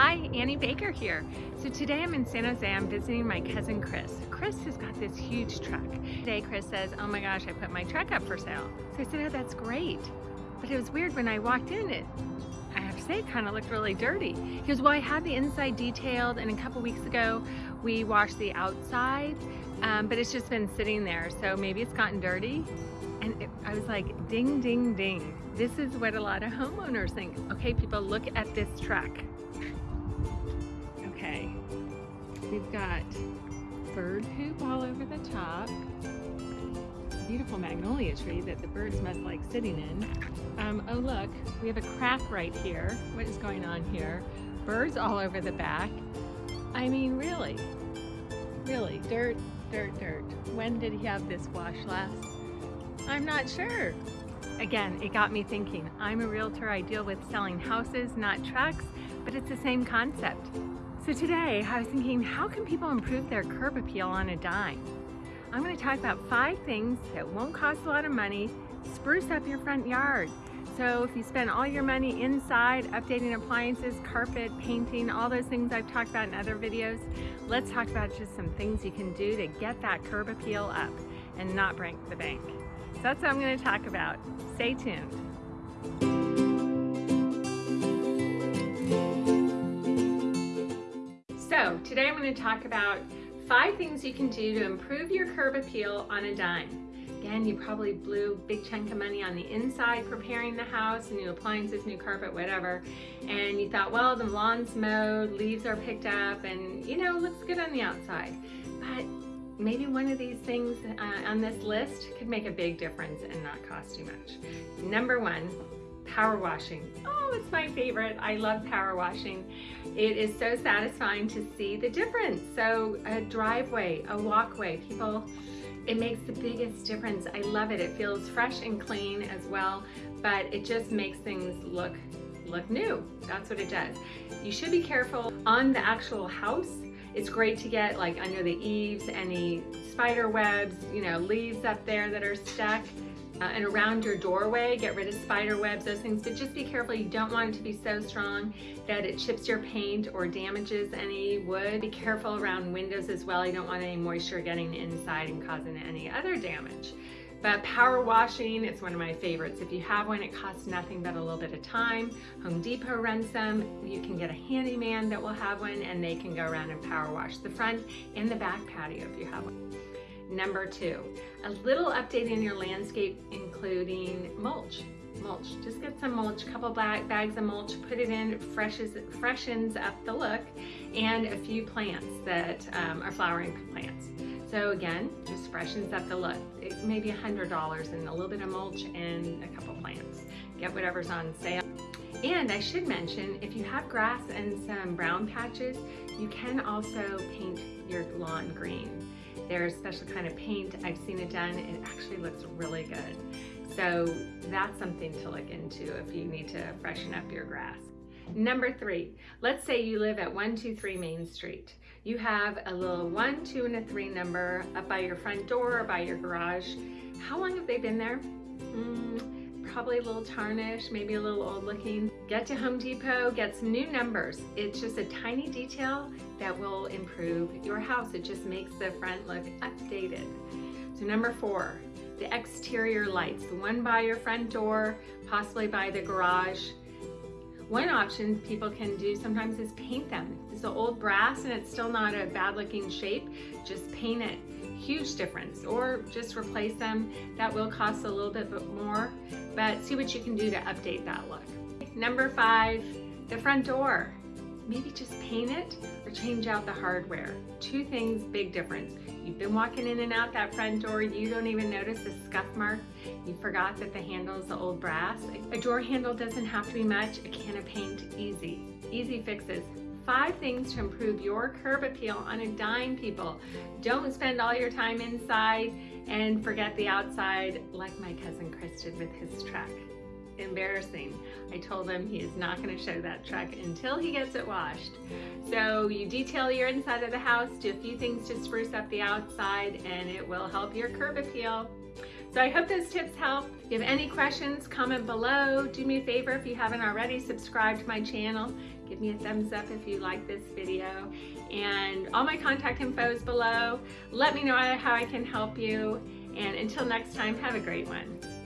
Hi, Annie Baker here. So today I'm in San Jose, I'm visiting my cousin Chris. Chris has got this huge truck. Today Chris says, oh my gosh, I put my truck up for sale. So I said, oh, that's great. But it was weird when I walked in, it, I have to say, it kind of looked really dirty. He goes, well, I had the inside detailed and a couple weeks ago we washed the outside, um, but it's just been sitting there. So maybe it's gotten dirty. And it, I was like, ding, ding, ding. This is what a lot of homeowners think. Okay, people, look at this truck. Okay, we've got bird hoop all over the top. Beautiful magnolia tree that the birds must like sitting in. Um, oh look, we have a crack right here. What is going on here? Birds all over the back. I mean, really, really, dirt, dirt, dirt. When did he have this wash last? I'm not sure. Again, it got me thinking. I'm a realtor, I deal with selling houses, not trucks, but it's the same concept. So today I was thinking, how can people improve their curb appeal on a dime? I'm gonna talk about five things that won't cost a lot of money, spruce up your front yard. So if you spend all your money inside, updating appliances, carpet, painting, all those things I've talked about in other videos, let's talk about just some things you can do to get that curb appeal up and not break the bank. So that's what I'm going to talk about. Stay tuned. Today I'm going to talk about five things you can do to improve your curb appeal on a dime. Again, you probably blew a big chunk of money on the inside preparing the house, new appliances, new carpet, whatever, and you thought, well, the lawn's mowed, leaves are picked up, and you know, looks good on the outside. But maybe one of these things uh, on this list could make a big difference and not cost too much. Number one, power washing. Oh, it's my favorite. I love power washing. It is so satisfying to see the difference. So a driveway, a walkway, people, it makes the biggest difference. I love it. It feels fresh and clean as well, but it just makes things look look new. That's what it does. You should be careful on the actual house it's great to get like under the eaves, any spider webs, you know, leaves up there that are stuck. Uh, and around your doorway, get rid of spider webs, those things, but just be careful. You don't want it to be so strong that it chips your paint or damages any wood. Be careful around windows as well. You don't want any moisture getting inside and causing any other damage. But power washing, it's one of my favorites. If you have one, it costs nothing but a little bit of time. Home Depot runs them. You can get a handyman that will have one and they can go around and power wash the front and the back patio if you have one. Number two, a little update in your landscape including mulch mulch. Just get some mulch, couple bags of mulch, put it in, freshens, freshens up the look, and a few plants that um, are flowering plants. So again, just freshens up the look. It may be $100 and a little bit of mulch and a couple plants. Get whatever's on sale. And I should mention, if you have grass and some brown patches, you can also paint your lawn green. There's special kind of paint, I've seen it done, it actually looks really good. So that's something to look into if you need to freshen up your grass. Number three, let's say you live at 123 Main Street. You have a little one, two, and a three number up by your front door or by your garage. How long have they been there? Mm, probably a little tarnished, maybe a little old looking. Get to Home Depot, get some new numbers. It's just a tiny detail that will improve your house. It just makes the front look updated. So number four, the exterior lights, the one by your front door, possibly by the garage. One option people can do sometimes is paint them. It's an old brass and it's still not a bad looking shape. Just paint it. Huge difference. Or just replace them. That will cost a little bit more, but see what you can do to update that look. Number five, the front door. Maybe just paint it or change out the hardware. Two things, big difference. You've been walking in and out that front door, you don't even notice the scuff mark. You forgot that the handle is the old brass. A door handle doesn't have to be much, a can of paint, easy. Easy fixes. Five things to improve your curb appeal on a dime, people. Don't spend all your time inside and forget the outside like my cousin Chris did with his truck embarrassing. I told him he is not going to show that truck until he gets it washed. So you detail your inside of the house, do a few things to spruce up the outside, and it will help your curb appeal. So I hope those tips help. If you have any questions, comment below. Do me a favor if you haven't already, subscribe to my channel. Give me a thumbs up if you like this video. And all my contact info is below. Let me know how I can help you. And until next time, have a great one.